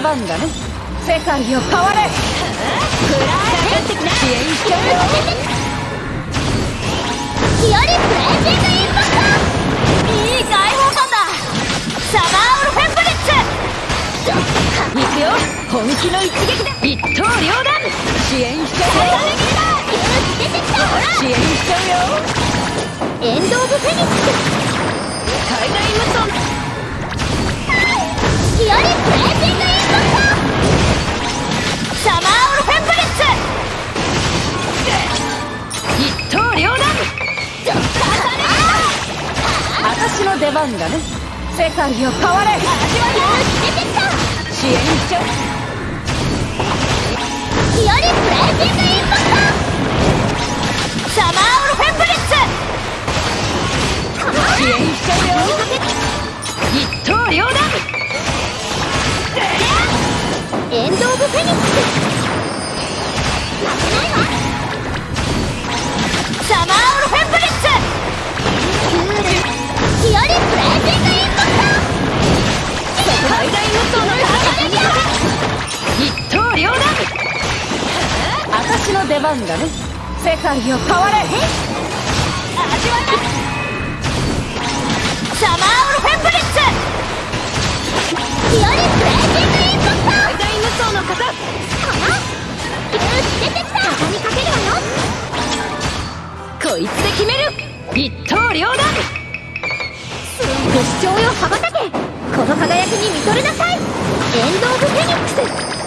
番だね。世界を変われ。フラー支援しちゃうよレージングインパクトいい解放感だ。サマーオルフェンブリッツ行くよ本気の一撃だ。一刀両断支援しちゃうよ支援しちゃうよエンド・オブ・フェニック。ス出番だね。世界を変われ。出てきた。支援しちゃう日和プレージングインの出番だね。世界を変われ。味わいサマーオルフェンブリッツ。日和プレージングインパクト。最大無双の方。出てきた。畳みかけるわよ。こいつで決める。一刀両断。ご視聴よ羽ばたけ。この輝きに見とれなさい。エンド・オブ・フェニックス